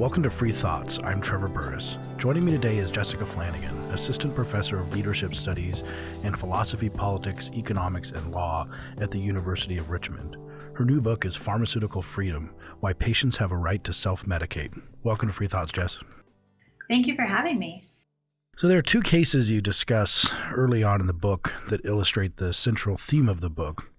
Welcome to Free Thoughts. I'm Trevor Burrus. Joining me today is Jessica Flanigan, Assistant Professor of Leadership Studies and Philosophy, Politics, Economics, and Law at the University of Richmond. Her new book is Pharmaceutical Freedom Why Patients Have a Right to Self Medicate. Welcome to Free Thoughts, Jess. Thank you for having me. So, there are two cases you discuss early on in the book that illustrate the central theme of the book.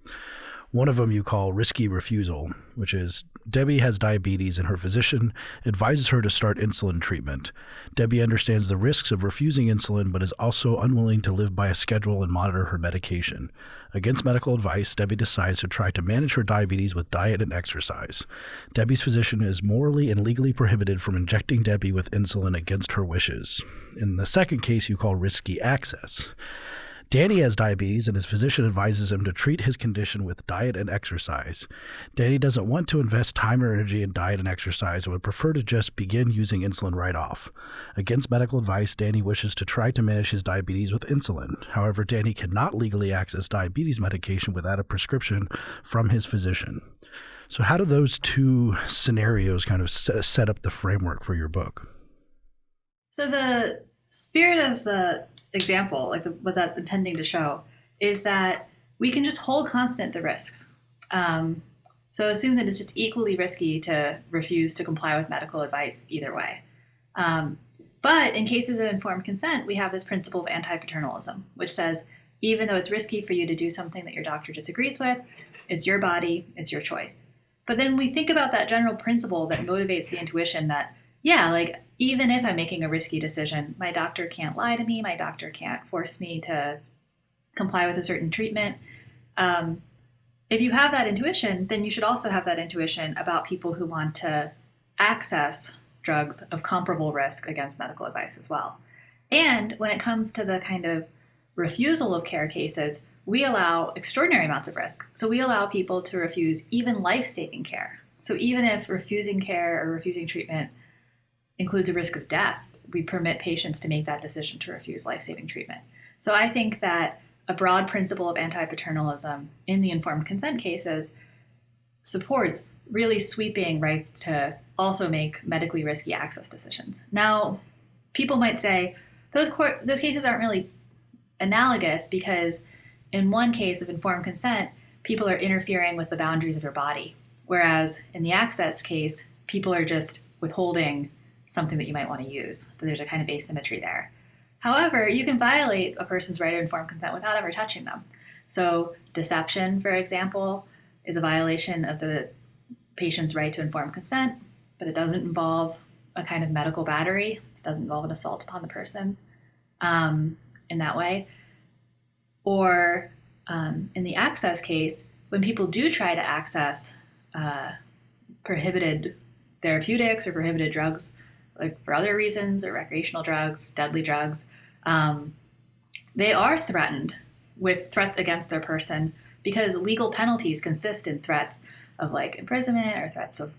One of them you call risky refusal, which is Debbie has diabetes and her physician advises her to start insulin treatment. Debbie understands the risks of refusing insulin but is also unwilling to live by a schedule and monitor her medication. Against medical advice, Debbie decides to try to manage her diabetes with diet and exercise. Debbie's physician is morally and legally prohibited from injecting Debbie with insulin against her wishes. In the second case, you call risky access. Danny has diabetes, and his physician advises him to treat his condition with diet and exercise. Danny doesn't want to invest time or energy in diet and exercise and would prefer to just begin using insulin right off. Against medical advice, Danny wishes to try to manage his diabetes with insulin. However, Danny cannot legally access diabetes medication without a prescription from his physician. So, how do those two scenarios kind of set up the framework for your book? So, the spirit of the example, like the, what that's intending to show, is that we can just hold constant the risks. Um, so assume that it's just equally risky to refuse to comply with medical advice either way. Um, but in cases of informed consent, we have this principle of anti paternalism, which says even though it's risky for you to do something that your doctor disagrees with, it's your body, it's your choice. But then we think about that general principle that motivates the intuition that yeah, like even if I'm making a risky decision, my doctor can't lie to me. My doctor can't force me to comply with a certain treatment. Um, if you have that intuition, then you should also have that intuition about people who want to access drugs of comparable risk against medical advice as well. And when it comes to the kind of refusal of care cases, we allow extraordinary amounts of risk. So we allow people to refuse even life saving care. So even if refusing care or refusing treatment includes a risk of death, we permit patients to make that decision to refuse life saving treatment. So I think that a broad principle of anti paternalism in the informed consent cases supports really sweeping rights to also make medically risky access decisions. Now, people might say those court, those cases aren't really analogous because in one case of informed consent, people are interfering with the boundaries of your body, whereas in the access case, people are just withholding something that you might want to use. There's a kind of asymmetry there. However, you can violate a person's right to informed consent without ever touching them. So, deception, for example, is a violation of the patient's right to informed consent, but it doesn't involve a kind of medical battery. It doesn't involve an assault upon the person um, in that way. Or um, in the access case, when people do try to access uh, prohibited therapeutics or prohibited drugs, like for other reasons or recreational drugs, deadly drugs, um, they are threatened with threats against their person because legal penalties consist in threats of like imprisonment or threats of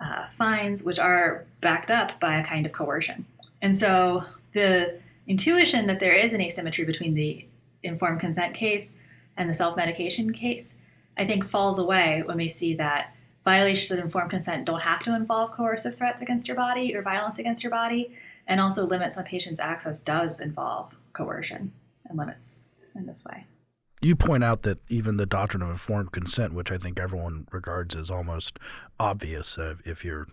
uh, fines, which are backed up by a kind of coercion. And so the intuition that there is an asymmetry between the informed consent case and the self medication case, I think falls away when we see that violations of informed consent don't have to involve coercive threats against your body or violence against your body, and also limits on patients' access does involve coercion and limits in this way. You point out that even the doctrine of informed consent, which I think everyone regards as almost obvious, uh, if your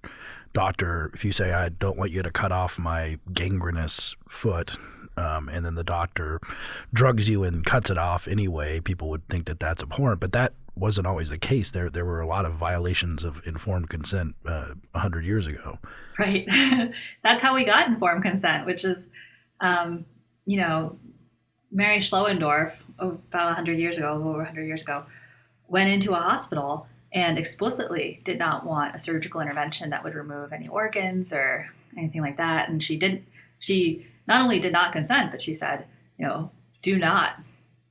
doctor, if you say, I don't want you to cut off my gangrenous foot, um, and then the doctor drugs you and cuts it off anyway, people would think that that's abhorrent. But that wasn't always the case. There there were a lot of violations of informed consent uh, hundred years ago. Right. That's how we got informed consent, which is, um, you know, Mary Schlöndorff about hundred years ago, over hundred years ago, went into a hospital and explicitly did not want a surgical intervention that would remove any organs or anything like that. And she didn't. She not only did not consent, but she said, you know, do not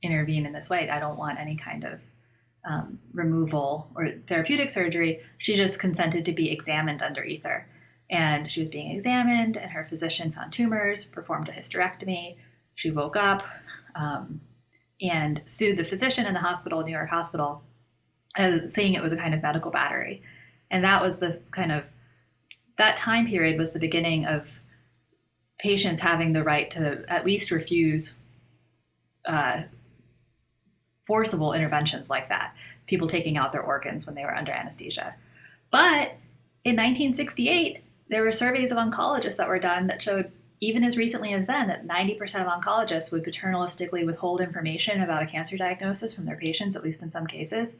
intervene in this way. I don't want any kind of um, removal or therapeutic surgery, she just consented to be examined under ether. And she was being examined, and her physician found tumors, performed a hysterectomy. She woke up um, and sued the physician in the hospital, New York Hospital, as saying it was a kind of medical battery. And that was the kind of that time period was the beginning of patients having the right to at least refuse uh, forcible interventions like that, people taking out their organs when they were under anesthesia. But in 1968, there were surveys of oncologists that were done that showed, even as recently as then, that 90% of oncologists would paternalistically withhold information about a cancer diagnosis from their patients, at least in some cases.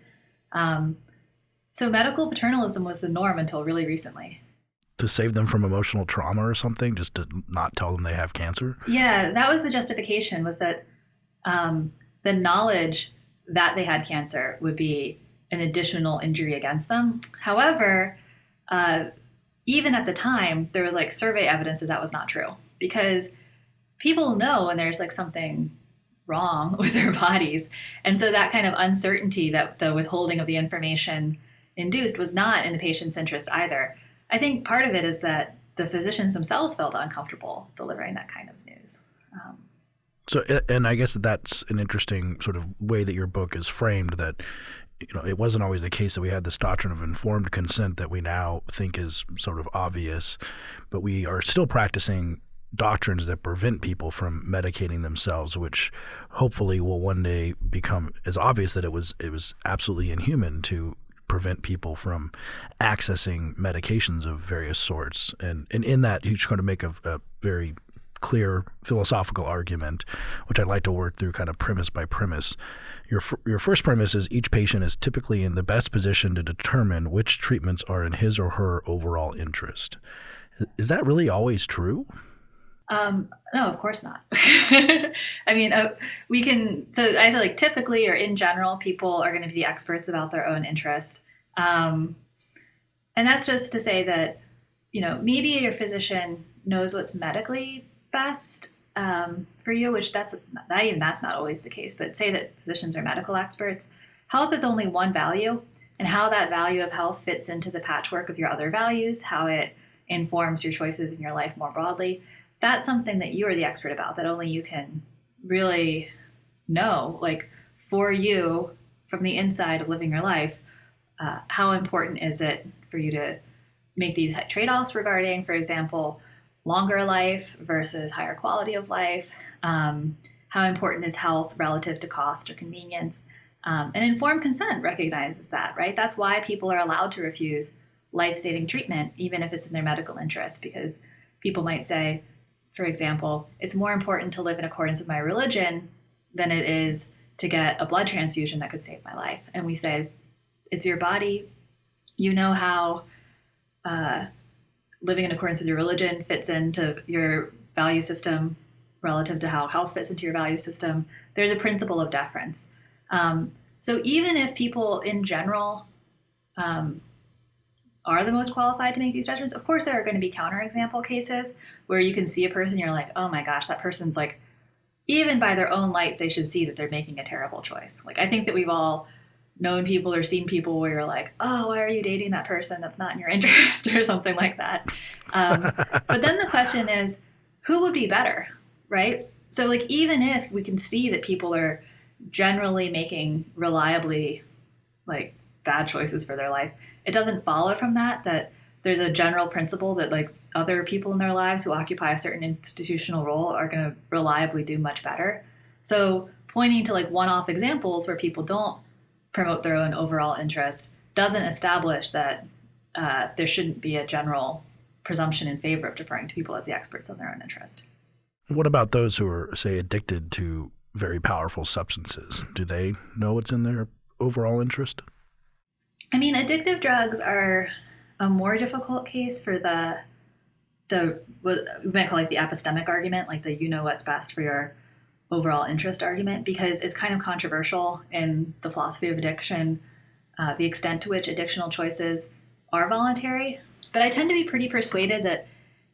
Um, so medical paternalism was the norm until really recently. To save them from emotional trauma or something, just to not tell them they have cancer? Yeah, that was the justification, was that um, the knowledge that they had cancer would be an additional injury against them. However, uh, even at the time, there was like survey evidence that that was not true because people know when there's like something wrong with their bodies. And so that kind of uncertainty that the withholding of the information induced was not in the patient's interest either. I think part of it is that the physicians themselves felt uncomfortable delivering that kind of news. Um, so, and I guess that that's an interesting sort of way that your book is framed. That you know, it wasn't always the case that we had this doctrine of informed consent that we now think is sort of obvious, but we are still practicing doctrines that prevent people from medicating themselves, which hopefully will one day become as obvious that it was it was absolutely inhuman to prevent people from accessing medications of various sorts. And and in that, he's going to make a, a very clear philosophical argument, which I'd like to work through kind of premise by premise. Your, your first premise is each patient is typically in the best position to determine which treatments are in his or her overall interest. Is that really always true? Um, no, of course not. I mean, uh, we can. So I say, like, typically or in general, people are going to be the experts about their own interest, um, and that's just to say that you know maybe your physician knows what's medically best um, for you, which that's not even that's not always the case. But say that physicians are medical experts, health is only one value, and how that value of health fits into the patchwork of your other values, how it informs your choices in your life more broadly. That's something that you are the expert about. That only you can really know, like for you from the inside of living your life. Uh, how important is it for you to make these trade-offs regarding, for example, longer life versus higher quality of life? Um, how important is health relative to cost or convenience? Um, and informed consent recognizes that, right? That's why people are allowed to refuse life saving treatment, even if it's in their medical interest, because people might say, for example, it's more important to live in accordance with my religion than it is to get a blood transfusion that could save my life. And we say, it's your body. You know how uh, living in accordance with your religion fits into your value system relative to how health fits into your value system. There's a principle of deference. Um, so even if people in general um, are the most qualified to make these judgments, of course there are going to be counterexample cases where you can see a person, you're like, oh my gosh, that person's like, even by their own lights, they should see that they're making a terrible choice. Like I think that we've all known people or seen people where you're like, oh, why are you dating that person that's not in your interest or something like that. Um, but then the question is, who would be better, right? So, like, even if we can see that people are generally making reliably like bad choices for their life, it doesn't follow from that that there's a general principle that like other people in their lives who occupy a certain institutional role are going to reliably do much better. So, pointing to like one-off examples where people don't promote their own overall interest doesn't establish that uh, there shouldn't be a general presumption in favor of deferring to people as the experts on their own interest. What about those who are, say, addicted to very powerful substances? Do they know what's in their overall interest? I mean, addictive drugs are a more difficult case for the the what we might call like the epistemic argument, like the you know what's best for your overall interest argument because it's kind of controversial in the philosophy of addiction, uh, the extent to which addictional choices are voluntary. But I tend to be pretty persuaded that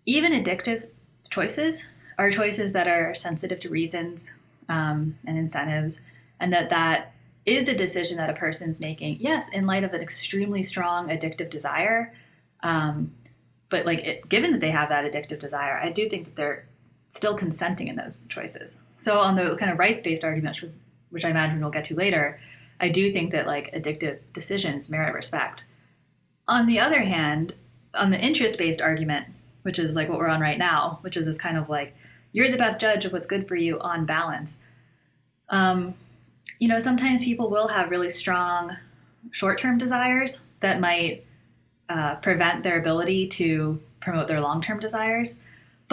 even addictive choices are choices that are sensitive to reasons um, and incentives, and that that is a decision that a person's making. Yes, in light of an extremely strong addictive desire, um, but like it, given that they have that addictive desire, I do think that they're still consenting in those choices. So on the kind of rights-based argument, which I imagine we'll get to later, I do think that like addictive decisions merit respect. On the other hand, on the interest based argument, which is like what we're on right now, which is this kind of like you're the best judge of what's good for you on balance. Um, you know, sometimes people will have really strong short term desires that might uh, prevent their ability to promote their long term desires.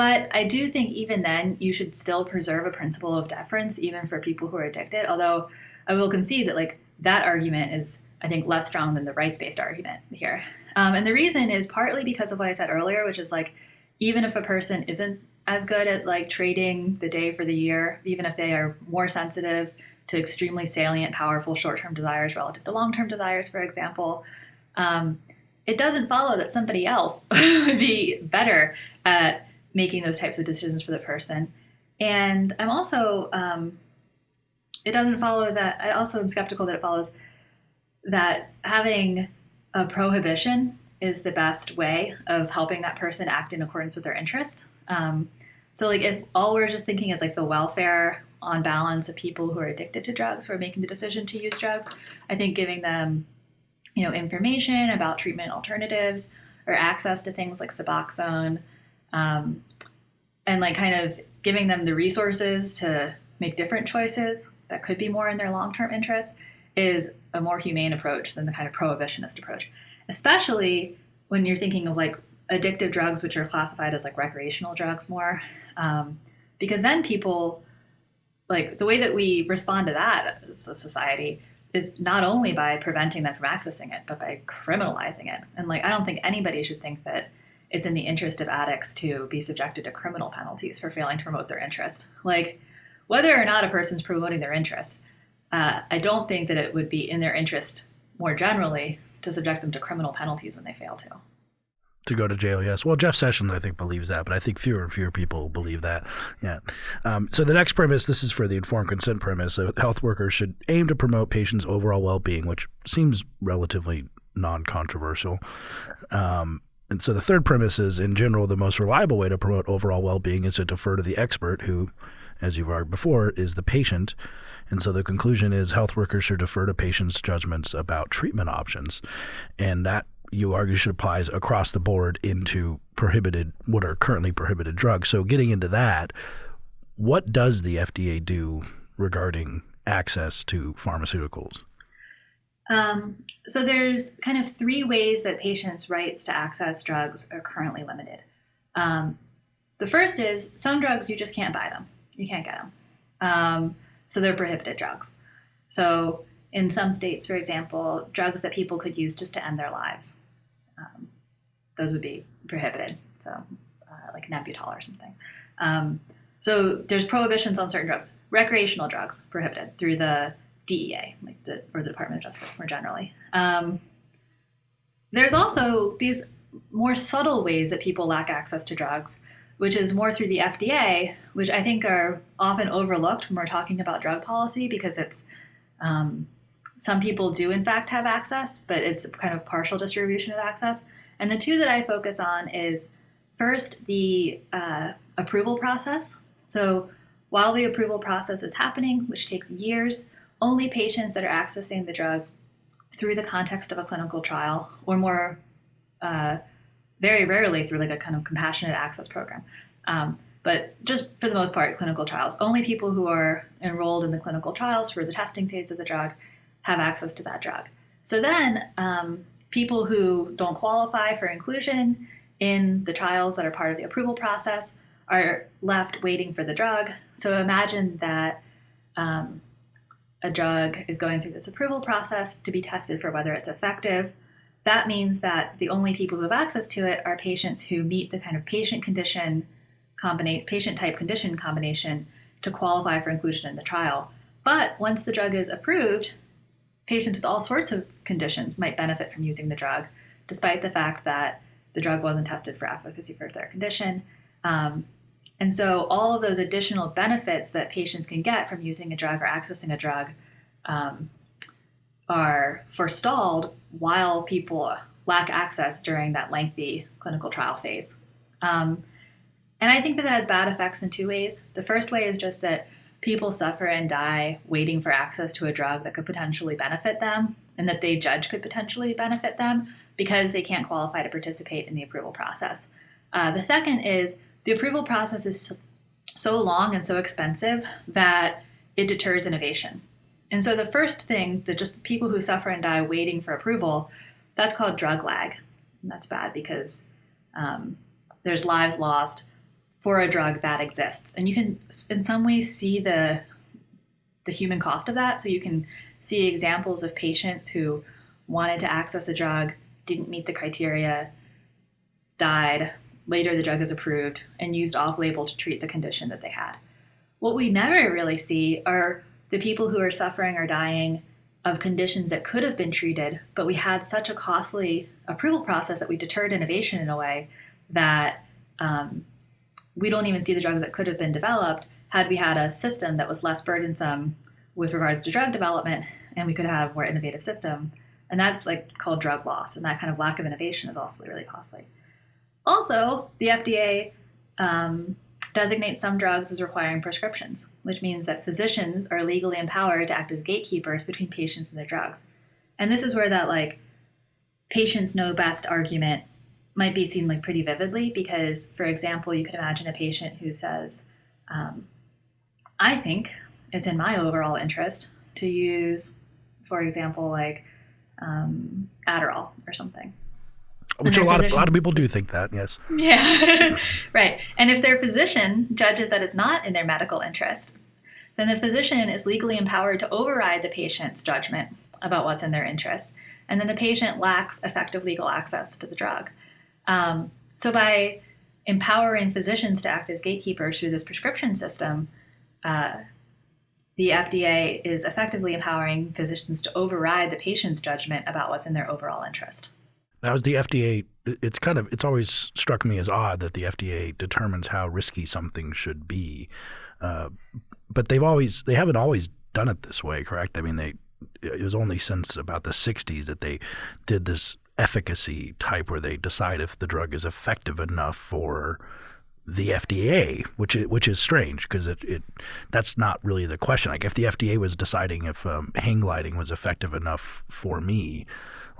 But I do think even then, you should still preserve a principle of deference, even for people who are addicted. Although I will concede that, like, that argument is, I think, less strong than the rights based argument here. Um, and the reason is partly because of what I said earlier, which is like, even if a person isn't as good at like trading the day for the year, even if they are more sensitive to extremely salient, powerful short term desires relative to long term desires, for example, um, it doesn't follow that somebody else would be better at making those types of decisions for the person. And I'm also, um, it doesn't follow that, I also am skeptical that it follows that having a prohibition is the best way of helping that person act in accordance with their interest. Um, so, like, if all we're just thinking is like the welfare on balance of people who are addicted to drugs, who are making the decision to use drugs, I think giving them, you know, information about treatment alternatives or access to things like Suboxone, um, and like kind of giving them the resources to make different choices that could be more in their long-term interests is a more humane approach than the kind of prohibitionist approach, especially when you're thinking of like addictive drugs, which are classified as like recreational drugs more, um, because then people like the way that we respond to that as a society is not only by preventing them from accessing it, but by criminalizing it. And like I don't think anybody should think that it's in the interest of addicts to be subjected to criminal penalties for failing to promote their interest. Like whether or not a person's promoting their interest, uh, I don't think that it would be in their interest more generally to subject them to criminal penalties when they fail to. To go to jail, yes. Well, Jeff Sessions, I think, believes that, but I think fewer and fewer people believe that. Yeah. Um, so the next premise, this is for the informed consent premise. So health workers should aim to promote patients' overall well-being, which seems relatively non-controversial. Um, and so the third premise is, in general, the most reliable way to promote overall well-being is to defer to the expert, who, as you've argued before, is the patient. And so the conclusion is health workers should defer to patients' judgments about treatment options. And that you argue should apply across the board into prohibited, what are currently prohibited drugs. So getting into that, what does the FDA do regarding access to pharmaceuticals? Um, so there's kind of three ways that patients' rights to access drugs are currently limited. Um, the first is some drugs you just can't buy them. You can't get them. Um, so they're prohibited drugs. So in some states, for example, drugs that people could use just to end their lives, um, those would be prohibited. So uh, like Nembutal or something. Um, so there's prohibitions on certain drugs. Recreational drugs prohibited through the DEA, like the or the Department of Justice more generally. Um, there's also these more subtle ways that people lack access to drugs which is more through the FDA, which I think are often overlooked when we're talking about drug policy because it's um, some people do in fact have access, but it's kind of partial distribution of access. And the two that I focus on is first the uh, approval process. So while the approval process is happening, which takes years, only patients that are accessing the drugs through the context of a clinical trial or more uh, very rarely through like a kind of compassionate access program. Um, but just for the most part, clinical trials. Only people who are enrolled in the clinical trials for the testing phase of the drug have access to that drug. So then, um, people who don't qualify for inclusion in the trials that are part of the approval process are left waiting for the drug. So imagine that um, a drug is going through this approval process to be tested for whether it's effective that means that the only people who have access to it are patients who meet the kind of patient condition combination, patient type condition combination to qualify for inclusion in the trial. But once the drug is approved, patients with all sorts of conditions might benefit from using the drug, despite the fact that the drug wasn't tested for efficacy for their condition. Um, and so all of those additional benefits that patients can get from using a drug or accessing a drug um, are forestalled while people lack access during that lengthy clinical trial phase. Um, and I think that that has bad effects in two ways. The first way is just that people suffer and die waiting for access to a drug that could potentially benefit them and that they judge could potentially benefit them because they can't qualify to participate in the approval process. Uh, the second is the approval process is so, long and so expensive that it deters innovation. And so the first thing that just people who suffer and die waiting for approval, that's called drug lag. And that's bad because um, there's lives lost for a drug that exists. And you can, in some ways, see the the human cost of that. So you can see examples of patients who wanted to access a drug, didn't meet the criteria, died. Later, the drug is approved and used off label to treat the condition that they had. What we never really see are the people who are suffering or dying of conditions that could have been treated, but we had such a costly approval process that we deterred innovation in a way that um, we don't even see the drugs that could have been developed had we had a system that was less burdensome with regards to drug development and we could have a more innovative system. And that's like called drug loss. And that kind of lack of innovation is also really costly. Also, the FDA um, designates some drugs as requiring prescriptions, which means that physicians are legally empowered to act as gatekeepers between patients and their drugs. And this is where that like patients know best argument might be seen like pretty vividly because, for example, you could imagine a patient who says, um, "I think it's in my overall interest to use, for example, like um, Adderall or something." Which a lot physician, of a lot of people do think that, yes. Yeah, right. And if their physician judges that it's not in their medical interest, then the physician is legally empowered to override the patient's judgment about what's in their interest, and then the patient lacks effective legal access to the drug. Um, so by empowering physicians to act as gatekeepers through this prescription system, uh, the FDA is effectively empowering physicians to override the patient's judgment about what's in their overall interest. Now, is the FDA? It's kind of it's always struck me as odd that the FDA determines how risky something should be, uh, but they've always they haven't always done it this way, correct? I mean, they it was only since about the '60s that they did this efficacy type where they decide if the drug is effective enough for the FDA, which is, which is strange because it, it that's not really the question. Like if the FDA was deciding if um, hang gliding was effective enough for me,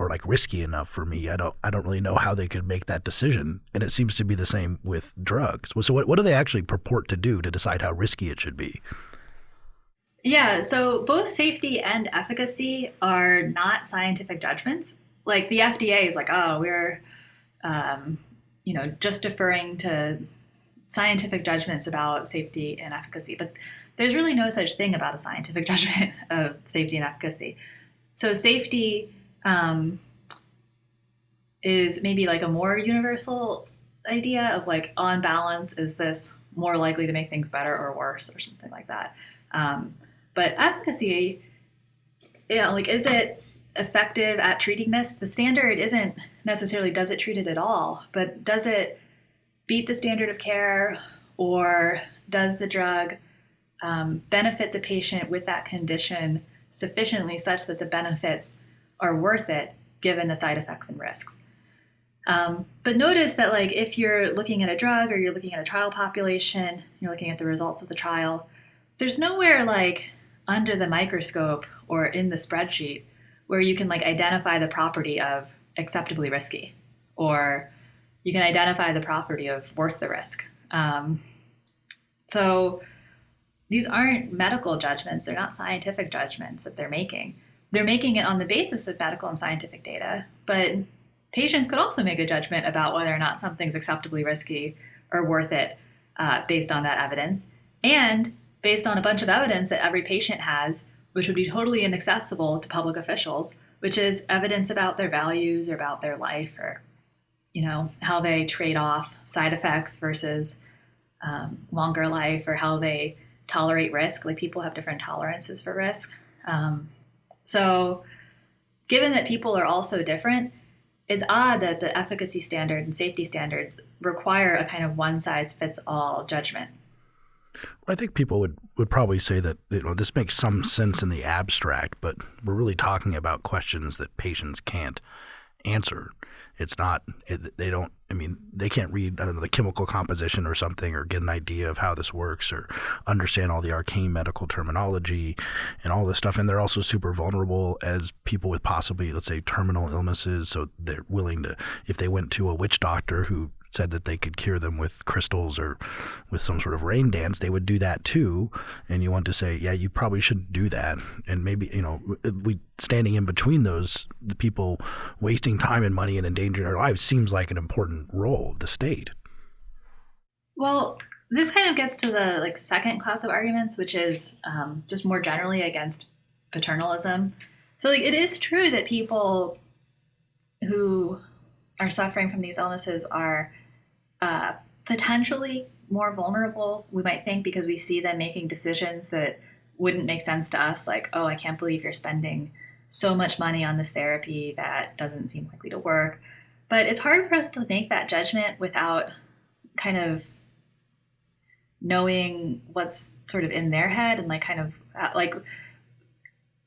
or like risky enough for me. I don't I don't really know how they could make that decision. And it seems to be the same with drugs. So what what do they actually purport to do to decide how risky it should be? Yeah, so both safety and efficacy are not scientific judgments. Like the FDA is like, oh, we're um, you know, just deferring to scientific judgments about safety and efficacy, but there's really no such thing about a scientific judgment of safety and efficacy. So safety um, is maybe like a more universal idea of like on balance is this more likely to make things better or worse or something like that? Um, but efficacy yeah like is it effective at treating this? The standard isn't necessarily does it treat it at all but does it beat the standard of care or does the drug um, benefit the patient with that condition sufficiently such that the benefits are worth it given the side effects and risks. Um, but notice that like if you're looking at a drug or you're looking at a trial population, you're looking at the results of the trial, there's nowhere like under the microscope or in the spreadsheet where you can like identify the property of acceptably risky or you can identify the property of worth the risk. Um, so these aren't medical judgments, they're not scientific judgments that they're making they're making it on the basis of medical and scientific data, but patients could also make a judgment about whether or not something's acceptably risky or worth it uh, based on that evidence, and based on a bunch of evidence that every patient has, which would be totally inaccessible to public officials, which is evidence about their values or about their life or you know how they trade off side effects versus um, longer life or how they tolerate risk. Like people have different tolerances for risk. Um, so, given that people are all so different, it's odd that the efficacy standard and safety standards require a kind of one size fits all judgment. I think people would, would probably say that you know this makes some sense in the abstract, but we're really talking about questions that patients can't answer. It's not. It, they don't. I mean, they can't read. I don't know the chemical composition or something, or get an idea of how this works, or understand all the arcane medical terminology and all this stuff. And they're also super vulnerable as people with possibly, let's say, terminal illnesses. So they're willing to, if they went to a witch doctor who said that they could cure them with crystals or with some sort of rain dance, they would do that too. And you want to say, yeah, you probably shouldn't do that. And maybe, you know, we standing in between those, the people wasting time and money and endangering their lives seems like an important role of the state. Well, this kind of gets to the like second class of arguments, which is um, just more generally against paternalism. So like it is true that people who are suffering from these illnesses are uh, potentially more vulnerable, we might think, because we see them making decisions that wouldn't make sense to us, like, oh, I can't believe you're spending so much money on this therapy that doesn't seem likely to work. But it's hard for us to make that judgment without kind of knowing what's sort of in their head and like kind of uh, like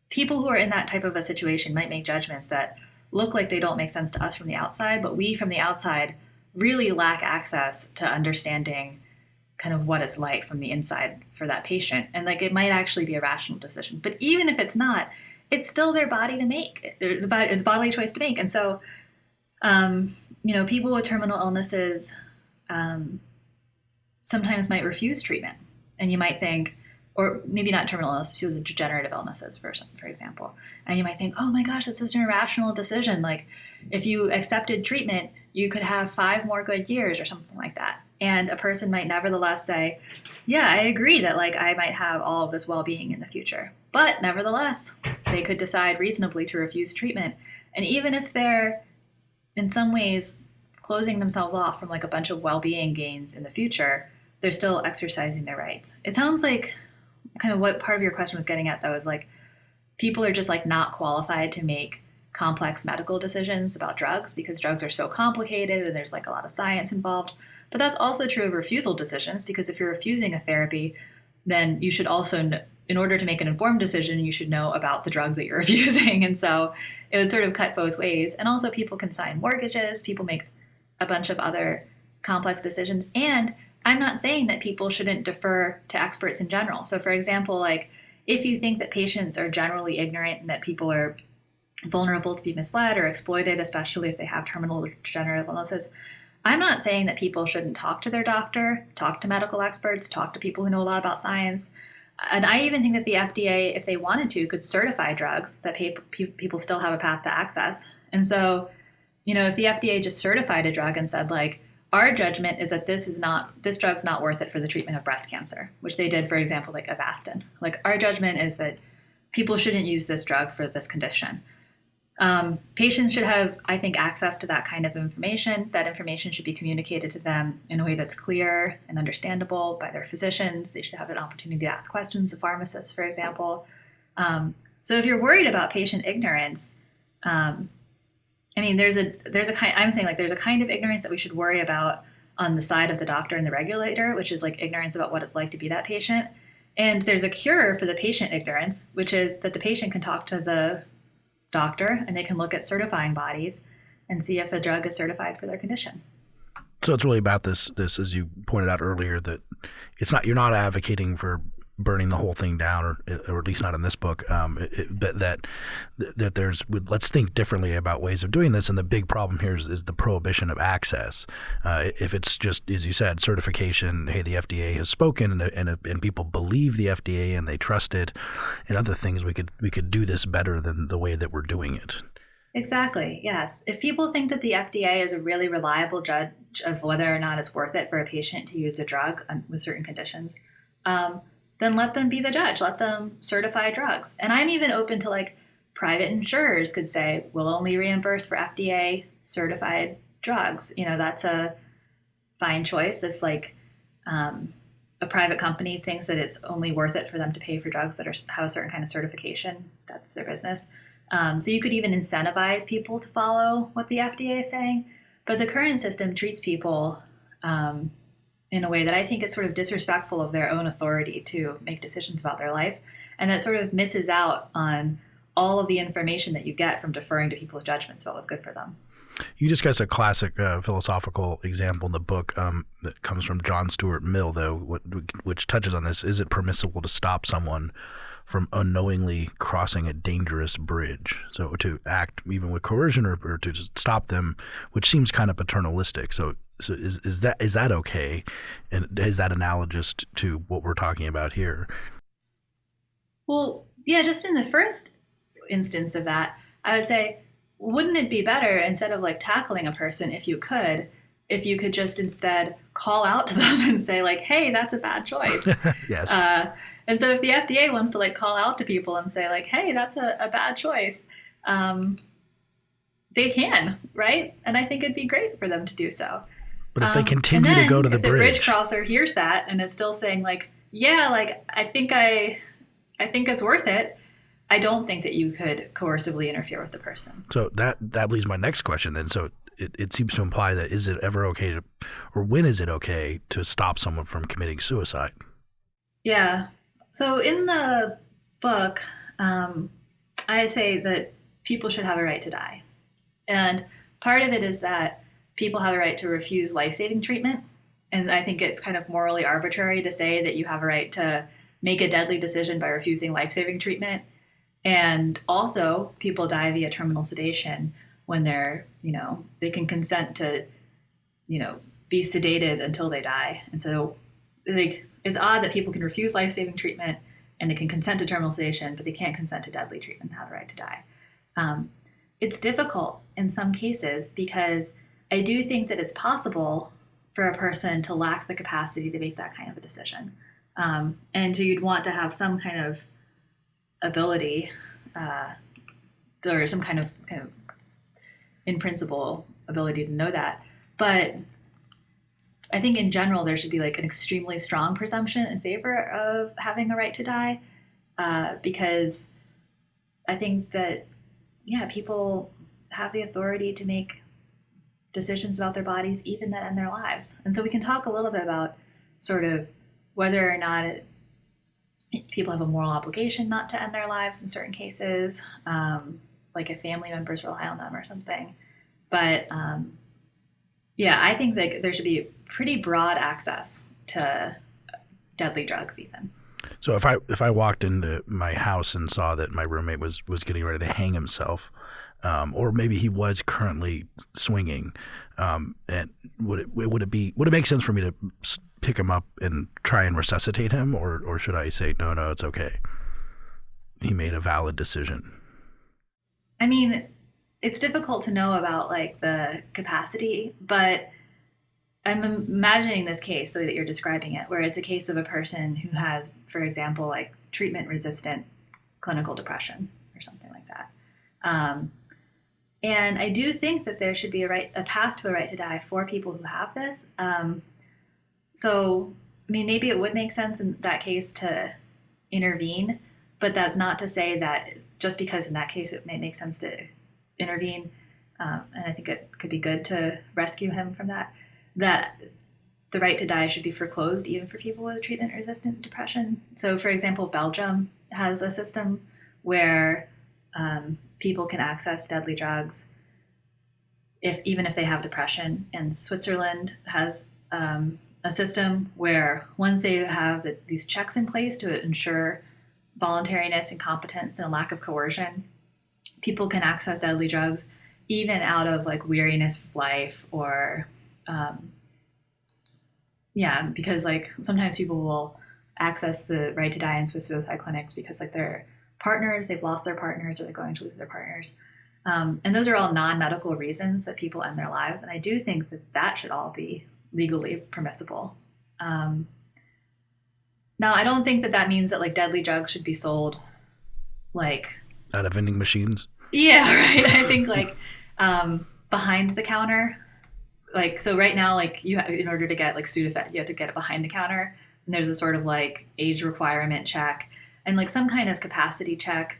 people who are in that type of a situation might make judgments that look like they don't make sense to us from the outside, but we from the outside really lack access to understanding kind of what it's like from the inside for that patient. And like it might actually be a rational decision. But even if it's not, it's still their body to make, the bodily choice to make. And so, um, you know, people with terminal illnesses um, sometimes might refuse treatment. And you might think, or maybe not terminal illness, to the degenerative illnesses, for, for example. And you might think, oh my gosh, that's such an irrational decision. Like, if you accepted treatment, you could have five more good years or something like that. And a person might nevertheless say, yeah, I agree that like I might have all of this well-being in the future. But nevertheless, they could decide reasonably to refuse treatment. And even if they're in some ways closing themselves off from like a bunch of well-being gains in the future, they're still exercising their rights. It sounds like kind of what part of your question was getting at though is like people are just like not qualified to make complex medical decisions about drugs because drugs are so complicated and there's like a lot of science involved. But that's also true of refusal decisions because if you're refusing a therapy, then you should also, in order to make an informed decision, you should know about the drug that you're refusing. And so it would sort of cut both ways. And also, people can sign mortgages, people make a bunch of other complex decisions. And I'm not saying that people shouldn't defer to experts in general. So, for example, like if you think that patients are generally ignorant and that people are vulnerable to be misled or exploited, especially if they have terminal degenerative illnesses, I'm not saying that people shouldn't talk to their doctor, talk to medical experts, talk to people who know a lot about science. And I even think that the FDA, if they wanted to, could certify drugs that people still have a path to access. And so, you know, if the FDA just certified a drug and said, like, our judgment is that this is not this drug's not worth it for the treatment of breast cancer, which they did, for example, like Avastin. Like our judgment is that people shouldn't use this drug for this condition. Um, patients should have, I think, access to that kind of information. That information should be communicated to them in a way that's clear and understandable by their physicians. They should have an opportunity to ask questions of pharmacists, for example. Um, so if you're worried about patient ignorance, um, I mean, there's a there's a kind. I'm saying like there's a kind of ignorance that we should worry about on the side of the doctor and the regulator, which is like ignorance about what it's like to be that patient. And there's a cure for the patient ignorance, which is that the patient can talk to the doctor and they can look at certifying bodies and see if a drug is certified for their condition. So it's really about this this as you pointed out earlier that it's not you're not advocating for burning the whole thing down, or, or at least not in this book. Um, it, but that that there's let's think differently about ways of doing this. And the big problem here is, is the prohibition of access. Uh, if it's just as you said, certification. Hey, the FDA has spoken, and, and and people believe the FDA and they trust it, and other things. We could we could do this better than the way that we're doing it. Exactly. Yes. If people think that the FDA is a really reliable judge of whether or not it's worth it for a patient to use a drug with certain conditions. Um, then let them be the judge. Let them certify drugs. And I'm even open to like private insurers could say, we'll only reimburse for FDA certified drugs. You know, that's a fine choice if like um, a private company thinks that it's only worth it for them to pay for drugs that are, have a certain kind of certification. That's their business. Um, so you could even incentivize people to follow what the FDA is saying. But the current system treats people um, in a way that I think is sort of disrespectful of their own authority to make decisions about their life. And that sort of misses out on all of the information that you get from deferring to people's judgments about what's good for them. You discuss a classic uh, philosophical example in the book um, that comes from John Stuart Mill, though, which touches on this. Is it permissible to stop someone from unknowingly crossing a dangerous bridge? So to act even with coercion or, or to stop them, which seems kind of paternalistic. So, so is, is that is that okay? And is that analogous to what we're talking about here? Well, yeah, just in the first instance of that, I would say wouldn't it be better instead of like tackling a person if you could if you could just instead call out to them and say like hey that's a bad choice yes uh, and so if the fda wants to like call out to people and say like hey that's a, a bad choice um, they can right and i think it'd be great for them to do so but if they um, continue to go to the bridge the bridge crosser hears that and is still saying like yeah like i think i i think it's worth it I don't think that you could coercively interfere with the person. So that that leads my next question then. So it, it seems to imply that is it ever okay to, or when is it okay to stop someone from committing suicide? Yeah. So in the book, um, I say that people should have a right to die. And part of it is that people have a right to refuse life saving treatment. And I think it's kind of morally arbitrary to say that you have a right to make a deadly decision by refusing life saving treatment and also, people die via terminal sedation when they're, you know, they can consent to, you know, be sedated until they die. And so, like, it's odd that people can refuse life saving treatment and they can consent to terminal sedation, but they can't consent to deadly treatment and have a right to die. Um, it's difficult in some cases because I do think that it's possible for a person to lack the capacity to make that kind of a decision. Um, and so you'd want to have some kind of ability uh, or some kind of kind of in principle ability to know that. But I think in general there should be like an extremely strong presumption in favor of having a right to die, uh, because I think that yeah, people have the authority to make decisions about their bodies even that end their lives. And so we can talk a little bit about sort of whether or not it people have a moral obligation not to end their lives in certain cases, um, like if family members rely on them or something. But um, yeah, I think that there should be pretty broad access to deadly drugs, even. So if I if I walked into my house and saw that my roommate was was getting ready to hang himself, um, or maybe he was currently swinging, um, and would it would it be would it make sense for me to pick him up and try and resuscitate him, or or should I say no, no, it's okay? He made a valid decision. I mean, it's difficult to know about like the capacity, but I'm imagining this case the way that you're describing it, where it's a case of a person who has, for example, like treatment resistant clinical depression or something like that. Um, and I do think that there should be a right, a path to a right to die for people who have this. Um, so, I mean, maybe it would make sense in that case to intervene, but that's not to say that just because in that case it may make sense to intervene, um, and I think it could be good to rescue him from that, that the right to die should be foreclosed even for people with treatment resistant depression. So, for example, Belgium has a system where um, people can access deadly drugs if even if they have depression, and Switzerland has um, a system where once they have these checks in place to ensure voluntariness and competence and a lack of coercion, people can access deadly drugs even out of like weariness of life or um, yeah because like sometimes people will access the right to die in Swiss suicide clinics because like their partners they've lost their partners or they're going to lose their partners um, and those are all non-medical reasons that people end their lives and i do think that that should all be legally permissible. Um, now, I don't think that that means that like deadly drugs should be sold like out of vending machines. Yeah, right. I think like um, behind the counter. Like so, right now, like you have, in order to get like Sudafed, you have to get it behind the counter, and there's a sort of like age requirement check and like some kind of capacity check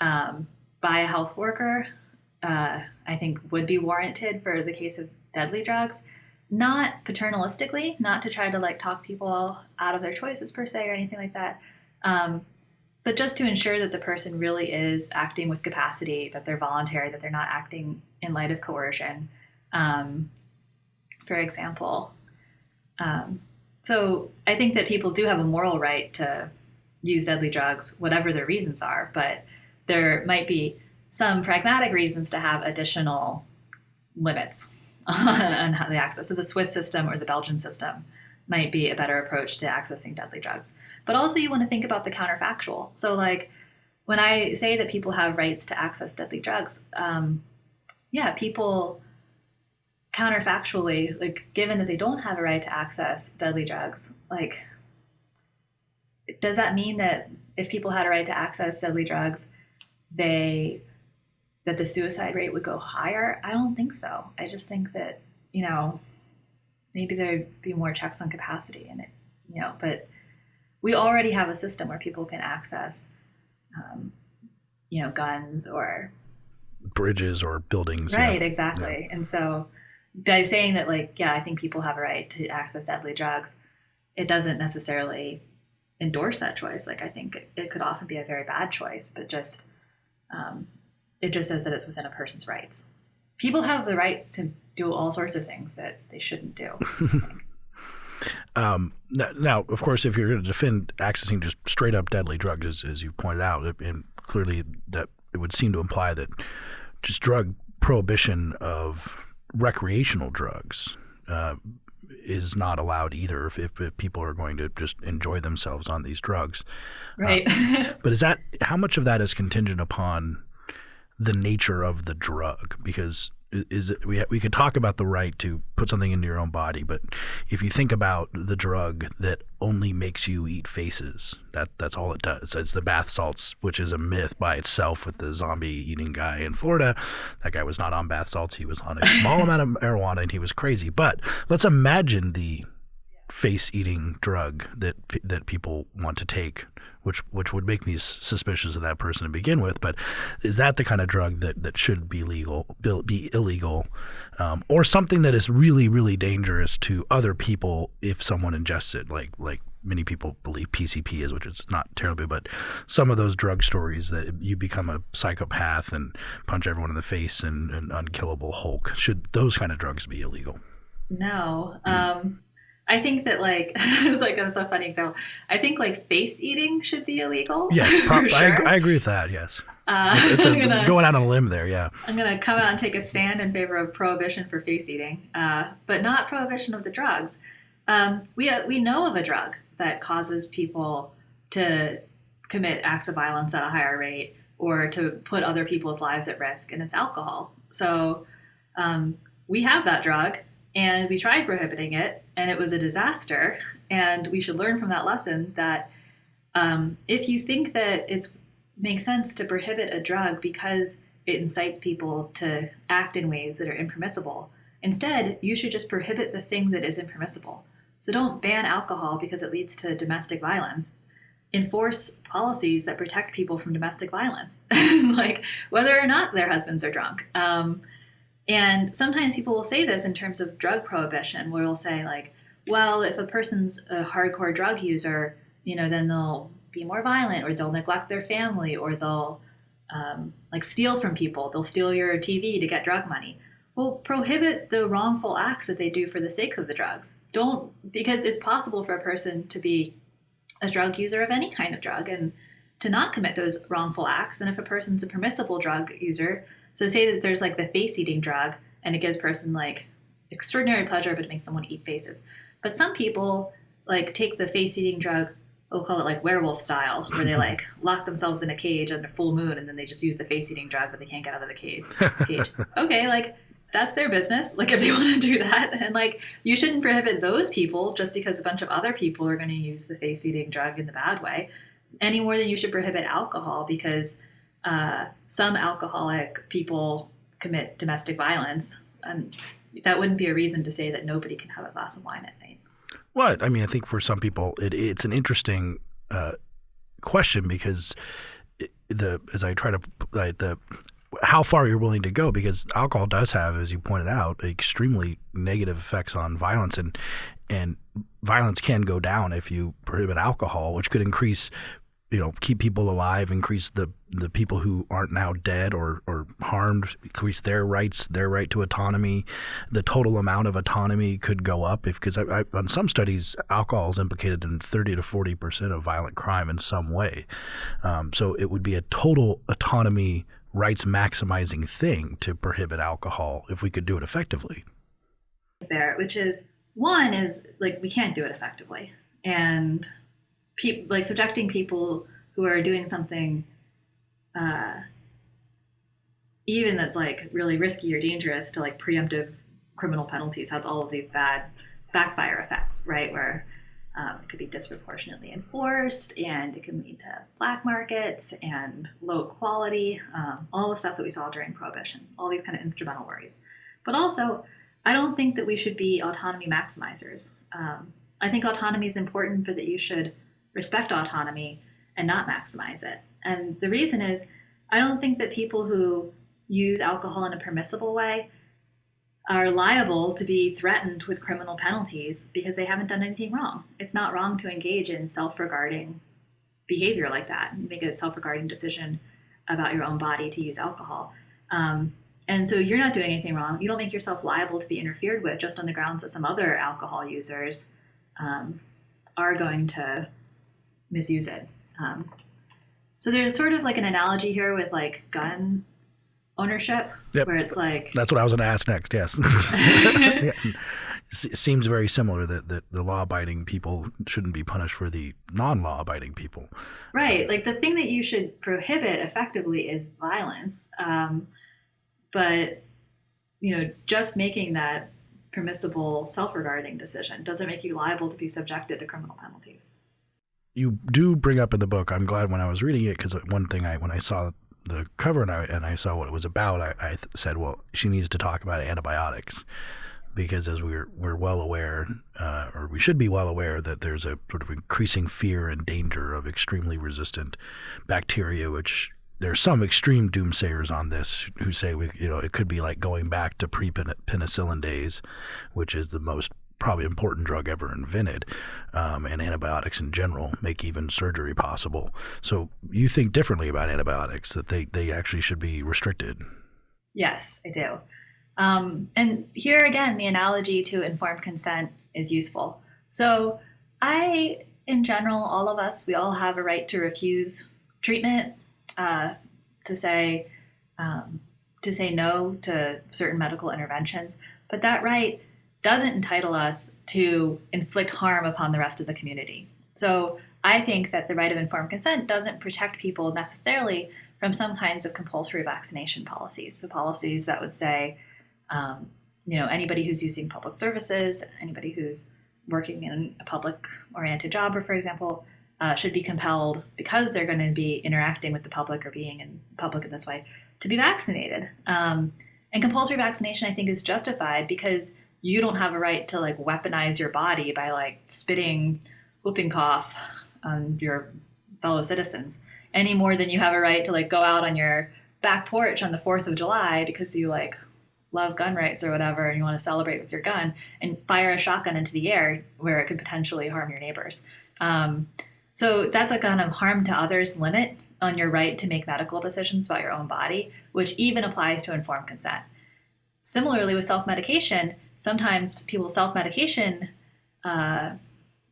um, by a health worker. Uh, I think would be warranted for the case of deadly drugs not paternalistically, not to try to like talk people out of their choices per se or anything like that. Um, but just to ensure that the person really is acting with capacity, that they're voluntary, that they're not acting in light of coercion. Um, for example. Um, so I think that people do have a moral right to use deadly drugs, whatever their reasons are, but there might be some pragmatic reasons to have additional limits on how they access. So the Swiss system or the Belgian system might be a better approach to accessing deadly drugs. But also you want to think about the counterfactual. So like when I say that people have rights to access deadly drugs, um, yeah, people counterfactually, like given that they don't have a right to access deadly drugs, like does that mean that if people had a right to access deadly drugs, they that the suicide rate would go higher? I don't think so. I just think that, you know, maybe there'd be more checks on capacity and it, you know, but we already have a system where people can access, um, you know, guns or bridges or buildings. Right, yeah. exactly. Yeah. And so by saying that, like, yeah, I think people have a right to access deadly drugs, it doesn't necessarily endorse that choice. Like, I think it, could often be a very bad choice, but just um, it just says that it's within a person's rights. People have the right to do all sorts of things that they shouldn't do. um, now, of course, if you're going to defend accessing just straight up deadly drugs, as, as you pointed out, and clearly that it would seem to imply that just drug prohibition of recreational drugs uh, is not allowed either if, if, if, people are going to just enjoy themselves on these drugs. Right. Uh, but is that how much of that is contingent upon the nature of the drug? Because is it, we we could talk about the right to put something into your own body, but if you think about the drug that only makes you eat faces, that that's all it does. It's the bath salts, which is a myth by itself with the zombie eating guy in Florida. That guy was not on bath salts; he was on a small amount of marijuana, and he was crazy. But let's imagine the face eating drug that that people want to take which which would make me suspicious of that person to begin with. But is that the kind of drug that, that should be legal, be illegal, um, or something that is really really dangerous to other people if someone ingests it, like like many people believe PCP is, which is not terribly, but some of those drug stories that you become a psychopath and punch everyone in the face and an unkillable Hulk. Should those kind of drugs be illegal? No. Um, I think that like it's like that's a funny example. I think like face eating should be illegal. Yes, pro- sure. I, I, agree with that. Yes, uh, it's, it's a, gonna, going out on a limb there. Yeah, I'm gonna come out and take a stand in favor of prohibition for face eating, uh, but not prohibition of the drugs. Um, we uh, we know of a drug that causes people to commit acts of violence at a higher rate or to put other people's lives at risk, and it's alcohol. So um, we have that drug and we tried prohibiting it, and it was a disaster. And we should learn from that lesson that um, if you think that it makes sense to prohibit a drug because it incites people to act in ways that are impermissible, instead, you should just prohibit the thing that is impermissible. So don't ban alcohol because it leads to domestic violence. Enforce policies that protect people from domestic violence, like whether or not their husbands are drunk. Um, and sometimes people will say this in terms of drug prohibition, where they'll say, like, well, if a person's a hardcore drug user, you know, then they'll be more violent or they'll neglect their family or they'll um, like steal from people. They'll steal your TV to get drug money. Well, prohibit the wrongful acts that they do for the sake of the drugs. Don't, because it's possible for a person to be a drug user of any kind of drug and to not commit those wrongful acts. And if a person's a permissible drug user, so say that there's like the face eating drug and it gives person like extraordinary pleasure, but it makes someone eat faces. But some people like take the face eating drug, we'll call it like werewolf style, where they like lock themselves in a cage under full moon and then they just use the face eating drug, but they can't get out of the cage. cage. okay, like that's their business. Like if they want to do that, and like you shouldn't prohibit those people just because a bunch of other people are going to use the face eating drug in the bad way, any more than you should prohibit alcohol because uh, some alcoholic people commit domestic violence, and that wouldn't be a reason to say that nobody can have a glass of wine at night. Well, I mean, I think for some people, it, it's an interesting uh, question because the as I try to like the how far you're willing to go because alcohol does have, as you pointed out, extremely negative effects on violence and and violence can go down if you prohibit alcohol, which could increase you know keep people alive, increase the the people who aren't now dead or or harmed, increase their rights, their right to autonomy. The total amount of autonomy could go up if because on some studies, alcohol is implicated in thirty to forty percent of violent crime in some way. Um, so it would be a total autonomy rights maximizing thing to prohibit alcohol if we could do it effectively. There, which is one is like we can't do it effectively, and people like subjecting people who are doing something, uh, even that's like really risky or dangerous to like preemptive criminal penalties has all of these bad backfire effects, right? Where um, it could be disproportionately enforced, and it can lead to black markets and low quality, um, all the stuff that we saw during Prohibition, all these kind of instrumental worries. But also, I don't think that we should be autonomy maximizers. Um, I think autonomy is important, but that you should respect autonomy and not maximize it. And the reason is, I don't think that people who use alcohol in a permissible way are liable to be threatened with criminal penalties because they haven't done anything wrong. It's not wrong to engage in self regarding behavior like that, make a self regarding decision about your own body to use alcohol. Um, and so you're not doing anything wrong. You don't make yourself liable to be interfered with just on the grounds that some other alcohol users um, are going to misuse it. Um, so there's sort of like an analogy here with like gun ownership, yep. where it's like that's what I was going to ask next. Yes, yeah. it seems very similar that, that the law-abiding people shouldn't be punished for the non-law-abiding people. Right, like the thing that you should prohibit effectively is violence, um, but you know, just making that permissible self-regarding decision doesn't make you liable to be subjected to criminal penalties you do bring up in the book. I'm glad when I was reading it because one thing I when I saw the cover and I, and I saw what it was about, I, I said, well, she needs to talk about antibiotics because as we're we're well aware, uh, or we should be well aware that there's a sort of increasing fear and danger of extremely resistant bacteria, which there's some extreme doomsayers on this who say we, you know, it could be like going back to pre-penicillin days, which is the most probably important drug ever invented, um, and antibiotics in general make even surgery possible. So you think differently about antibiotics that they they actually should be restricted. Yes, I do. Um, and here again, the analogy to informed consent is useful. So I, in general, all of us, we all have a right to refuse treatment, uh, to say um, to say no to certain medical interventions. But that right doesn't entitle us to inflict harm upon the rest of the community. So I think that the right of informed consent doesn't protect people necessarily from some kinds of compulsory vaccination policies. So policies that would say, um, you know, anybody who's using public services, anybody who's working in a public-oriented job, or for example, uh, should be compelled because they're going to be interacting with the public or being in public in this way to be vaccinated. Um, and compulsory vaccination, I think, is justified because you don't have a right to like weaponize your body by like spitting whooping cough on your fellow citizens any more than you have a right to like go out on your back porch on the 4th of July because you like love gun rights or whatever and you want to celebrate with your gun and fire a shotgun into the air where it could potentially harm your neighbors. Um, so that's a kind of harm to others limit on your right to make medical decisions about your own body, which even applies to informed consent. Similarly, with self medication, sometimes people's self-medication uh,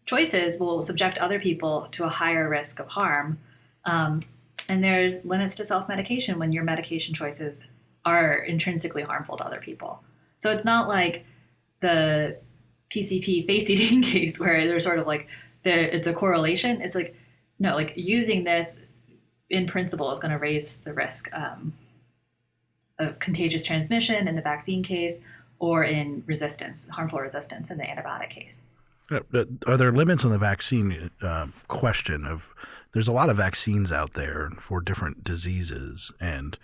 choices will subject other people to a higher risk of harm. Um, and there's limits to self-medication when your medication choices are intrinsically harmful to other people. So it's not like the PCP face eating case where there's sort of like it's a correlation. It's like no, like using this in principle is going to raise the risk um, of contagious transmission in the vaccine case or in resistance, harmful resistance in the antibiotic case. Are there limits on the vaccine uh, question of there's a lot of vaccines out there for different diseases and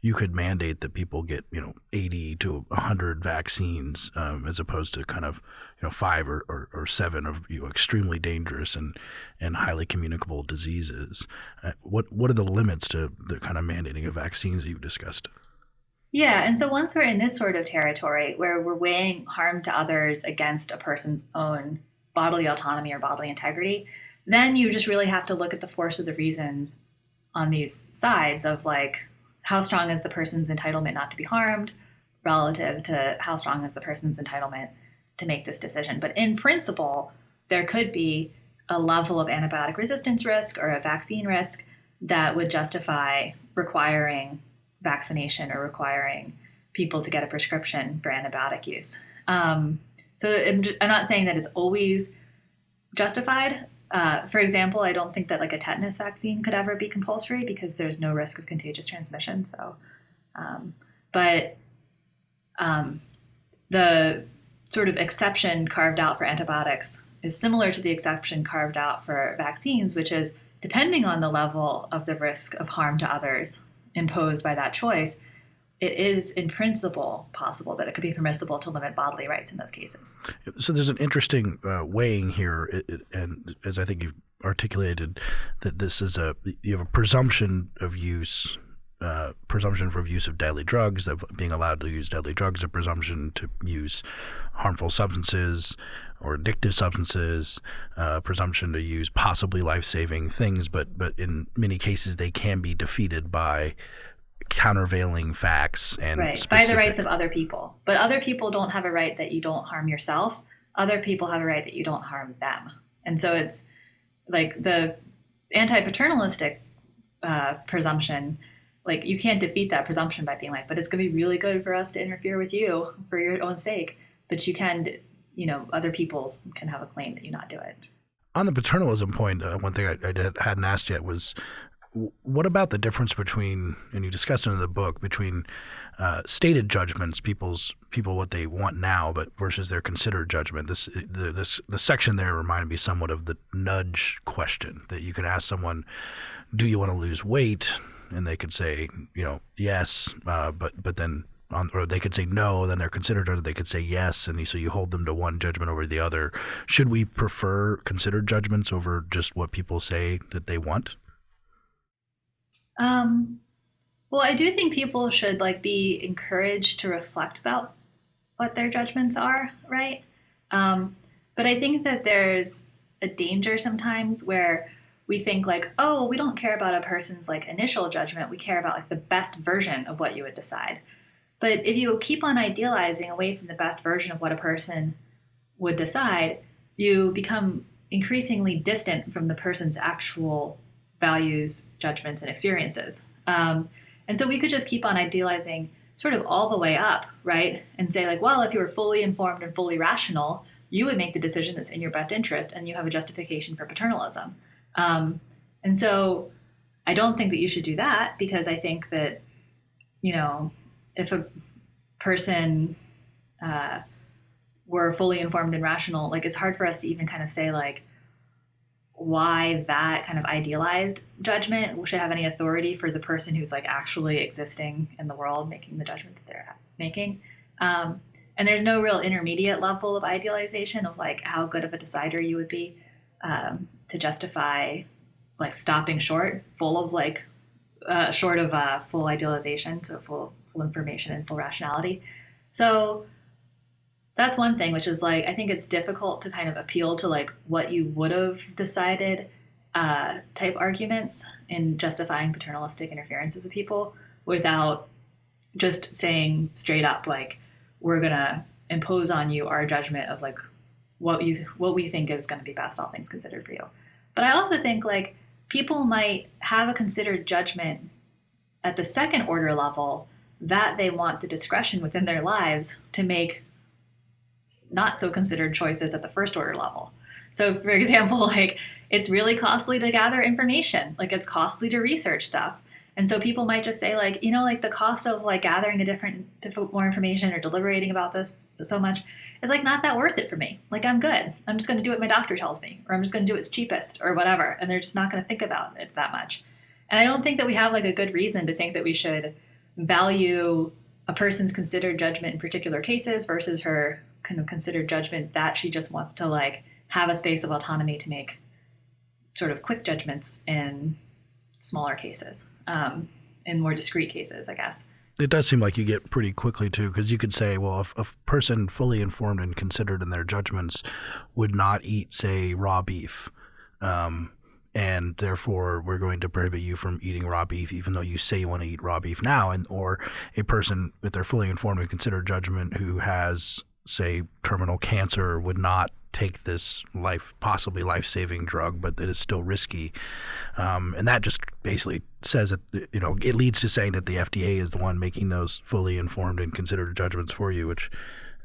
you could mandate that people get you know 80 to 100 vaccines um, as opposed to kind of you know five or, or, or, seven of you know extremely dangerous and and highly communicable diseases uh, what what are the limits to the kind of mandating of vaccines that you've discussed yeah, and so once we're in this sort of territory where we're weighing harm to others against a person's own bodily autonomy or bodily integrity, then you just really have to look at the force of the reasons on these sides of like how strong is the person's entitlement not to be harmed relative to how strong is the person's entitlement to make this decision. But in principle, there could be a level of antibiotic resistance risk or a vaccine risk that would justify requiring vaccination or requiring people to get a prescription for antibiotic use. Um, so I'm, I'm, not saying that it's always justified. Uh, for example, I don't think that like a tetanus vaccine could ever be compulsory because there's no risk of contagious transmission. So, um, but um, the sort of exception carved out for antibiotics is similar to the exception carved out for vaccines, which is depending on the level of the risk of harm to others imposed by that choice, it is in principle possible that it could be permissible to limit bodily rights in those cases. So there's an interesting uh, weighing here, and as I think you've articulated, that this is a you have a presumption of use uh, presumption for use of deadly drugs, of being allowed to use deadly drugs, a presumption to use harmful substances or addictive substances, uh, presumption to use possibly life-saving things, but but in many cases they can be defeated by countervailing facts and right. By the rights of other people. But other people don't have a right that you don't harm yourself. Other people have a right that you don't harm them. And so it's like the anti-paternalistic uh, presumption like you can't defeat that presumption by being like but it's going to be really good for us to interfere with you for your own sake but you can you know other people's can have a claim that you not do it. On the paternalism point uh, one thing I, I, hadn't asked yet was what about the difference between and you discussed it in the book between uh, stated judgments people's people what they want now but versus their considered judgment? This the, this the section there reminded me somewhat of the nudge question that you can ask someone do you want to lose weight? And they could say, you know, yes, uh, but but then on, or they could say no, then they're considered, or they could say yes, and so you hold them to one judgment over the other. Should we prefer considered judgments over just what people say that they want? Um, well, I do think people should like be encouraged to reflect about what their judgments are, right? Um, but I think that there's a danger sometimes where we think like, oh, we don't care about a person's like initial judgment. We care about like the best version of what you would decide. But if you keep on idealizing away from the best version of what a person would decide, you become increasingly distant from the person's actual values, judgments, and experiences. Um, and so we could just keep on idealizing sort of all the way up, right? And say, like, well, if you were fully informed and fully rational, you would make the decision that's in your best interest and you have a justification for paternalism. Um, and so I don't think that you should do that because I think that, you know, if a person uh, were fully informed and rational, like it's hard for us to even kind of say like why that kind of idealized judgment should have any authority for the person who's like actually existing in the world, making the judgment that they're making. Um, and there's no real intermediate level of idealization of like how good of a decider you would be um, to justify like stopping short, full of like uh, short of uh, full idealization, so full full information and full rationality. So that's one thing, which is like I think it's difficult to kind of appeal to like what you would have decided uh, type arguments in justifying paternalistic interferences with people without just saying straight up like we're gonna impose on you our judgment of like what you what we think is going to be best all things considered for you but i also think like people might have a considered judgment at the second order level that they want the discretion within their lives to make not so considered choices at the first order level so for example like it's really costly to gather information like it's costly to research stuff and so people might just say like you know like the cost of like gathering a different, different more information or deliberating about this so much it's like not that worth it for me. Like I'm good. I'm just going to do what my doctor tells me, or I'm just going to do what's cheapest, or whatever. And they're just not going to think about it that much. And I don't think that we have like a good reason to think that we should value a person's considered judgment in particular cases versus her kind of considered judgment that she just wants to like have a space of autonomy to make sort of quick judgments in smaller cases, um, in more discrete cases, I guess. It does seem like you get pretty quickly too, because you could say, well, if a person fully informed and considered in their judgments would not eat, say, raw beef, Um, and therefore we're going to prohibit you from eating raw beef, even though you say you want to eat raw beef now, and or a person with their fully informed and considered judgment who has, say, terminal cancer would not take this life possibly life-saving drug, but it is still risky, um, and that just basically says that you know it leads to saying that the FDA is the one making those fully informed and considered judgments for you, which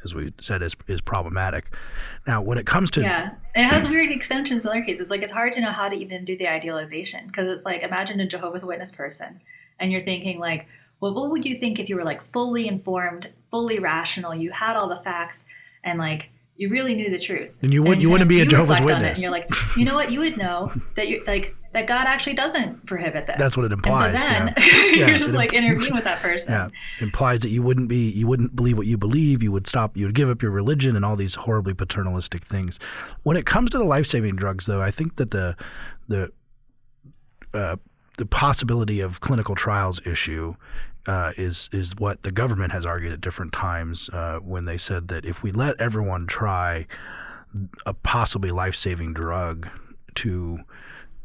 as we said, is is problematic. Now, when it comes to yeah, it has weird extensions in other cases. Like it's hard to know how to even do the idealization because it's like imagine a Jehovah's Witness person, and you're thinking like, well, what would you think if you were like fully informed, fully rational, you had all the facts, and like you really knew the truth. And you would and you wouldn't be a Jehovah's Witness. and you're like, you know what? You would know that you're like that God actually doesn't prohibit this. That's what it implies. And so then yeah. you're just like intervene with that person. Yeah, it implies that you wouldn't be you wouldn't believe what you believe. You would stop. You would give up your religion and all these horribly paternalistic things. When it comes to the life saving drugs, though, I think that the the uh, the possibility of clinical trials issue uh, is is what the government has argued at different times uh, when they said that if we let everyone try a possibly life saving drug to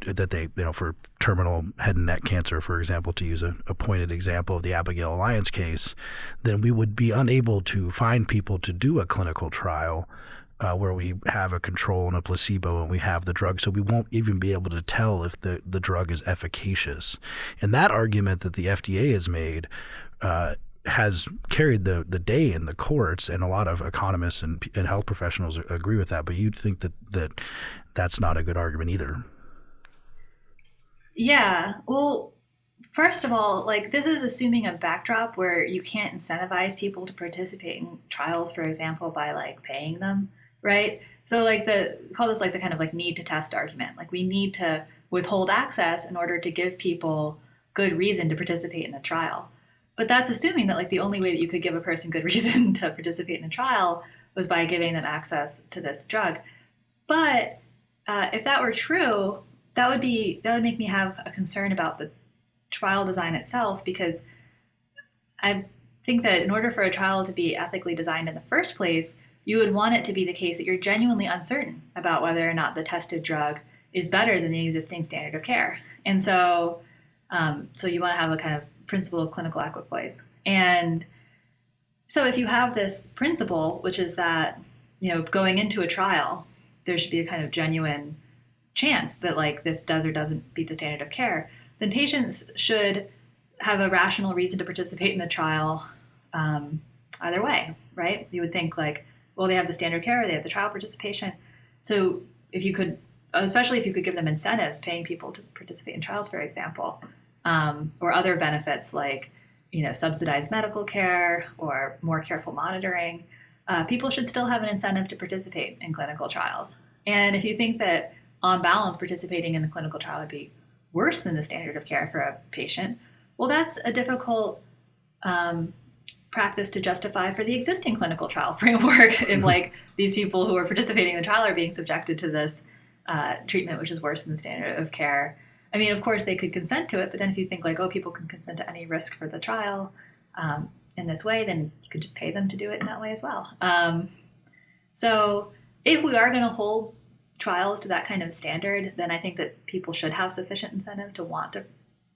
that they you know for terminal head and neck cancer for example to use a, a pointed example of the Abigail Alliance case then we would be unable to find people to do a clinical trial uh, where we have a control and a placebo and we have the drug. So we won't even be able to tell if the, the drug is efficacious. And that argument that the FDA has made uh, has carried the, the day in the courts, and a lot of economists and, and health professionals agree with that. But you'd think that, that that's not a good argument either. Yeah. Well, first of all, like this is assuming a backdrop where you can't incentivize people to participate in trials, for example, by like paying them right? So like the call this like the kind of like need to test argument. Like we need to withhold access in order to give people good reason to participate in a trial. But that's assuming that like the only way that you could give a person good reason to participate in a trial was by giving them access to this drug. But uh, if that were true, that would be that would make me have a concern about the trial design itself because I think that in order for a trial to be ethically designed in the first place, you would want it to be the case that you're genuinely uncertain about whether or not the tested drug is better than the existing standard of care. And so, um, so you want to have a kind of principle of clinical equipoise. And so if you have this principle, which is that, you know, going into a trial, there should be a kind of genuine chance that like this does or doesn't beat the standard of care, then patients should have a rational reason to participate in the trial um, either way, right? You would think like, well, they have the standard care, or they have the trial participation. So if you could, especially if you could give them incentives, paying people to participate in trials, for example, um, or other benefits like, you know, subsidized medical care or more careful monitoring, uh, people should still have an incentive to participate in clinical trials. And if you think that on balance, participating in the clinical trial would be worse than the standard of care for a patient, well, that's a difficult um, practice to justify for the existing clinical trial framework if like these people who are participating in the trial are being subjected to this uh, treatment which is worse than the standard of care. I mean of course they could consent to it but then if you think like oh people can consent to any risk for the trial um, in this way then you could just pay them to do it in that way as well. Um, so if we are going to hold trials to that kind of standard then i think that people should have sufficient incentive to want to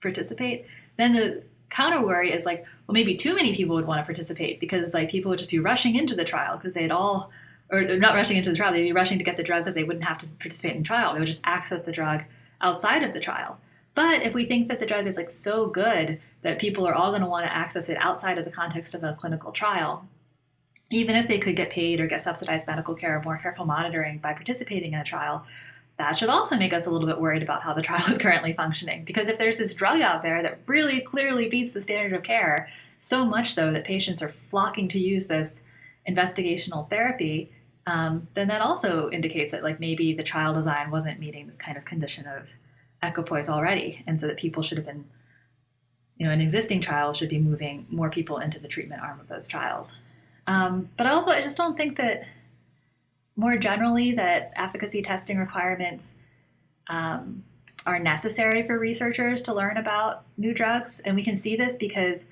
participate then the counter worry is like, well, maybe too many people would want to participate because like people would just be rushing into the trial because they'd all, or not rushing into the trial, they'd be rushing to get the drug because they wouldn't have to participate in trial. They would just access the drug outside of the trial. But if we think that the drug is like so good that people are all going to want to access it outside of the context of a clinical trial, even if they could get paid or get subsidized medical care or more careful monitoring by participating in a trial, that should also make us a little bit worried about how the trial is currently functioning. Because if there's this drug out there that really clearly beats the standard of care, so much so that patients are flocking to use this investigational therapy, um, then that also indicates that like maybe the trial design wasn't meeting this kind of condition of equipoise already, and so that people should have been, you know, an existing trial should be moving more people into the treatment arm of those trials. Um, but also, I just don't think that more generally that efficacy testing requirements um, are necessary for researchers to learn about new drugs. And we can see this because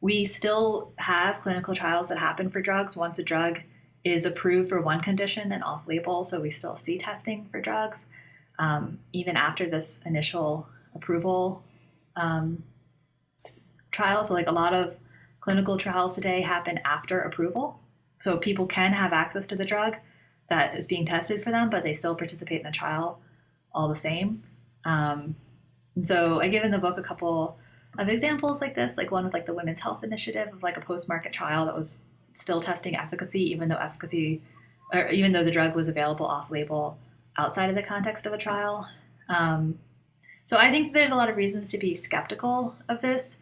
we still have clinical trials that happen for drugs once a drug is approved for one condition and off label. So we still see testing for drugs. um, even after this initial approval um, trial. So, like a lot of clinical trials today happen after approval. So, people can have access to the drug that is being tested for them, but they still participate in the trial all the same. Um, and so, I give in the book a couple of examples like this, like one with like the Women's Health Initiative of like a post-market trial that was still testing efficacy, even though efficacy, or even though the drug was available off-label outside of the context of a trial. Um, so I think there's a lot of reasons to be skeptical of this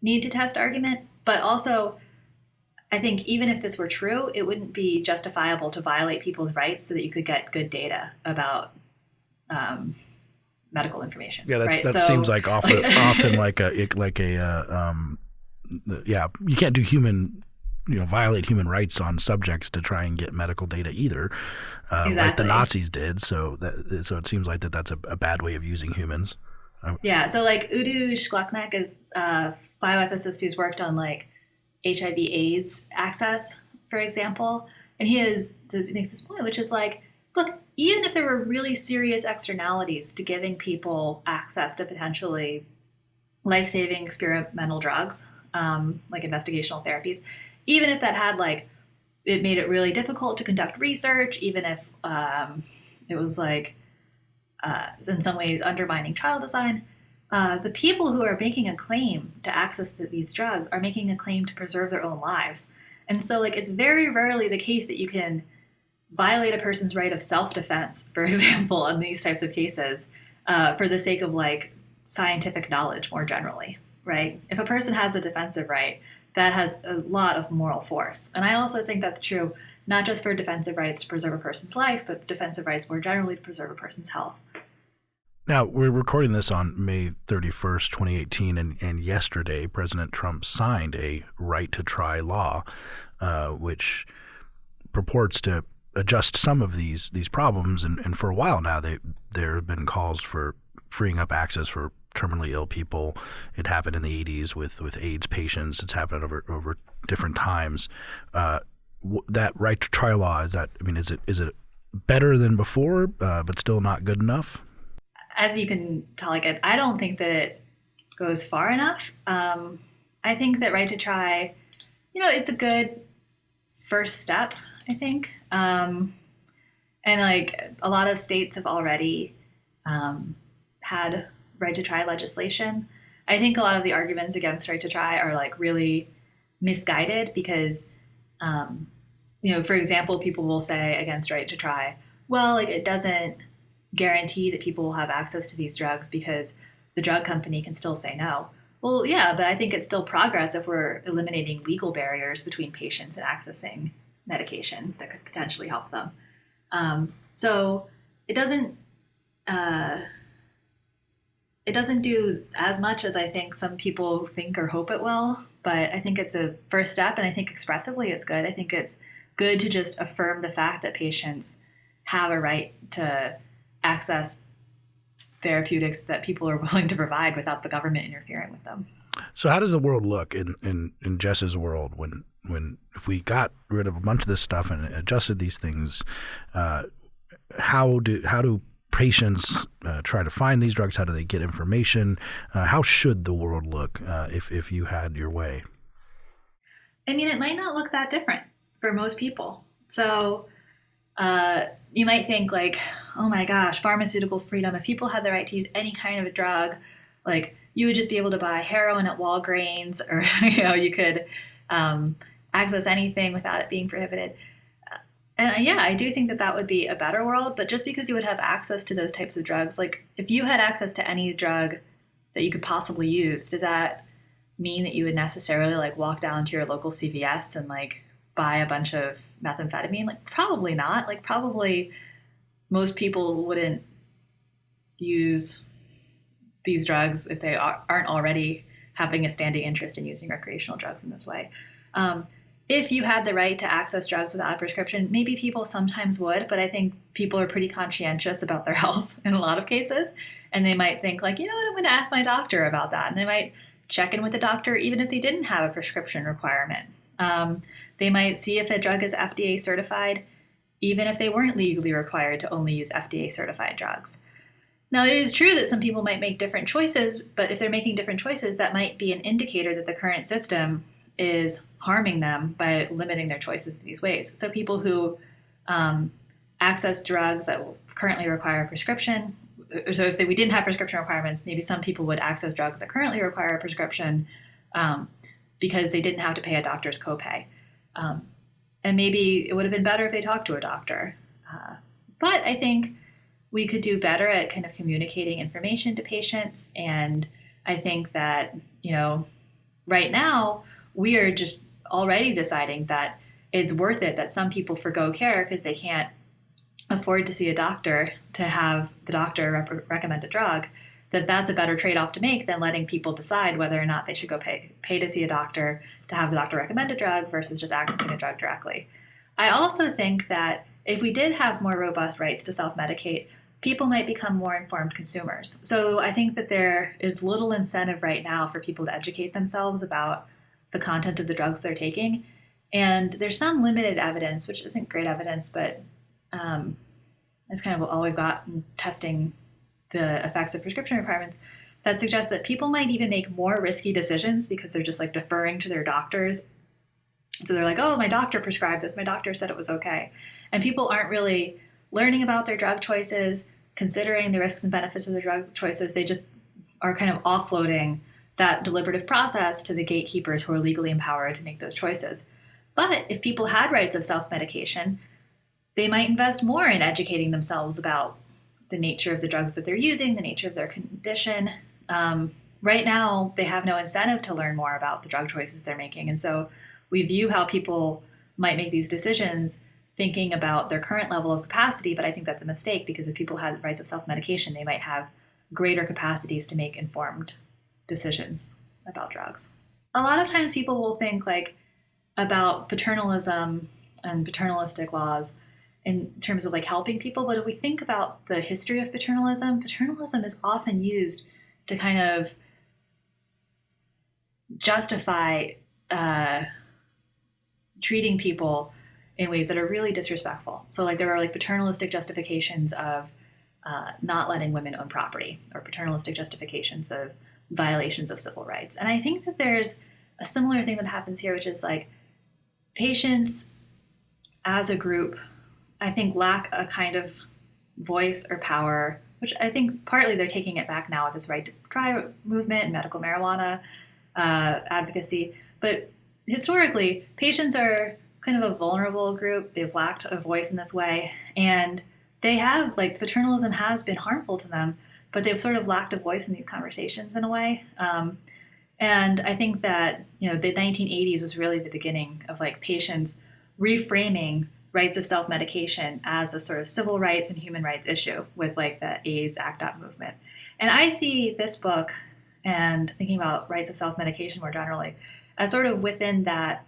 need to test argument, but also I think even if this were true, it wouldn't be justifiable to violate people's rights so that you could get good data about um, medical information. Yeah, that, right? that so, seems like often, often like a like a uh, um, yeah. You can't do human you know violate human rights on subjects to try and get medical data either, uh, exactly. like the Nazis did. So that so it seems like that that's a, a bad way of using humans. Yeah. So like Udo Schüklenk is a bioethicist who's worked on like HIV/AIDS access, for example, and he is makes this point, which is like, look, even if there were really serious externalities to giving people access to potentially life-saving experimental drugs, um, like investigational therapies, even if that had like it made it really difficult to conduct research, even if um, it was like uh, in some ways undermining trial design. Uh, the people who are making a claim to access the, these drugs are making a claim to preserve their own lives. And so, like, it's very rarely the case that you can violate a person's right of self defense, for example, in these types of cases, uh, for the sake of like scientific knowledge more generally, right? If a person has a defensive right, that has a lot of moral force. And I also think that's true not just for defensive rights to preserve a person's life, but defensive rights more generally to preserve a person's health. Now, we're recording this on May 31st, 2018, and, and yesterday President Trump signed a right to try law, uh, which purports to adjust some of these these problems. And, and for a while now, they, there have been calls for freeing up access for terminally ill people. It happened in the 80s with, with AIDS patients. It's happened over over different times. Uh, that right to try law is that I mean is it is it better than before, uh, but still not good enough? As you can tell, like I don't think that it goes far enough. Um, I think that right to try, you know, it's a good first step. I think, um, and like a lot of states have already um, had right to try legislation. I think a lot of the arguments against right to try are like really misguided because, um, you know, for example, people will say against right to try, well, like it doesn't guarantee that people will have access to these drugs because the drug company can still say no. Well, yeah, but I think it's still progress if we're eliminating legal barriers between patients and accessing medication that could potentially help them. Um, so it doesn't. Uh, it doesn't do as much as I think some people think or hope it will, but I think it's a first step, and I think expressively it's good. I think it's good to just affirm the fact that patients have a right to access therapeutics that people are willing to provide without the government interfering with them. So, how does the world look in in, in Jess's world when when if we got rid of a bunch of this stuff and adjusted these things? Uh, how do how do patients uh, try to find these drugs? How do they get information? Uh, how should the world look uh, if if you had your way? I mean, it might not look that different for most people. So uh, you might think like, oh my gosh, pharmaceutical freedom. If people had the right to use any kind of a drug, like you would just be able to buy heroin at Walgreens, or you know, you could um, access anything without it being prohibited. And uh, yeah, I do think that that would be a better world. But just because you would have access to those types of drugs, like if you had access to any drug that you could possibly use, does that mean that you would necessarily like walk down to your local CVS and like buy a bunch of methamphetamine? Like probably not. Like probably most people wouldn't use these drugs if they aren't already having a standing interest in using recreational drugs in this way. Um, if you had the right to access drugs without a prescription, maybe people sometimes would, but I think people are pretty conscientious about their health in a lot of cases. And they might think, like, you know what, I'm going to ask my doctor about that. And they might check in with the doctor even if they didn't have a prescription requirement. Um, they might see if a drug is FDA certified, even if they weren't legally required to only use FDA certified drugs. Now, it is true that some people might make different choices, but if they're making different choices, that might be an indicator that the current system is harming them by limiting their choices in these ways. So, people who um, access drugs that currently require a prescription, so if we didn't have prescription requirements, maybe some people would access drugs that currently require a prescription um, because they didn't have to pay a doctor's copay. Um, and maybe it would have been better if they talked to a doctor. Uh, but I think we could do better at kind of communicating information to patients. And I think that, you know, right now we are just already deciding that it's worth it that some people forego care because they can't afford to see a doctor to have the doctor rep- recommend a drug that that's a better trade-off to make than letting people decide whether or not they should go pay pay to see a doctor to have the doctor recommend a drug versus just accessing a drug directly. I also think that if we did have more robust rights to self-medicate, people might become more informed consumers. So I think that there is little incentive right now for people to educate themselves about the content of the drugs they're taking. And there's some limited evidence, which isn't great evidence, but um, it's kind of all we've got in testing the effects of prescription requirements that suggests that people might even make more risky decisions because they're just like deferring to their doctors. So they're like, oh, my doctor prescribed this, my doctor said it was okay. And people aren't really learning about their drug choices, considering the risks and benefits of their drug choices. They just are kind of offloading that deliberative process to the gatekeepers who are legally empowered to make those choices. But if people had rights of self medication, they might invest more in educating themselves about the nature of the drugs that they're using, the nature of their condition. Um, right now, they have no incentive to learn more about the drug choices they're making. And so we view how people might make these decisions thinking about their current level of capacity, but I think that's a mistake because if people had rights of self medication, they might have greater capacities to make informed decisions about drugs. A lot of times people will think like about paternalism and paternalistic laws in terms of like helping people. But if we think about the history of paternalism, paternalism is often used to kind of justify uh, treating people in ways that are really disrespectful. So, like, there are like paternalistic justifications of uh, not letting women own property, or paternalistic justifications of violations of civil rights. And I think that there's a similar thing that happens here, which is like patients as a group I think, lack a kind of voice or power, which I think partly they're taking it back now with this right to try movement and medical marijuana uh, advocacy. But historically, patients are kind of a vulnerable group. They've lacked a voice in this way. And they have, like, paternalism has been harmful to them, but they've sort of lacked a voice in these conversations in a way. Um, and I think that, you know, the 1980s was really the beginning of like patients reframing rights of self medication as a sort of civil rights and human rights issue with like the AIDS ACT UP movement. And I see this book and thinking about rights of self medication more generally as sort of within that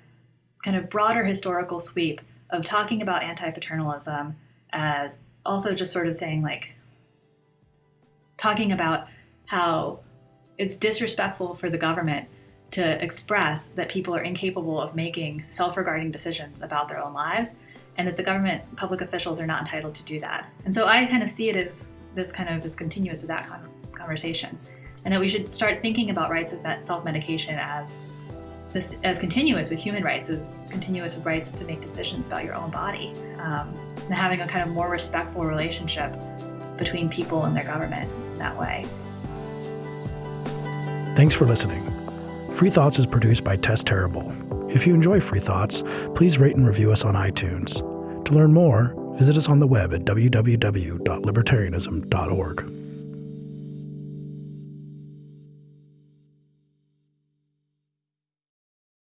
kind of broader historical sweep of talking about anti paternalism as also just sort of saying like talking about how it's disrespectful for the government to express that people are incapable of making self regarding decisions about their own lives and that the government public officials are not entitled to do that. And so I kind of see it as this kind of is continuous with that conversation, and that we should start thinking about rights of self-medication as this as continuous with human rights, as continuous with rights to make decisions about your own body, um, and having a kind of more respectful relationship between people and their government that way. Thanks for listening. Free Thoughts is produced by Tess Terrible if you enjoy Free Thoughts, please rate and review us on iTunes. To learn more, visit us on the web at www.libertarianism.org.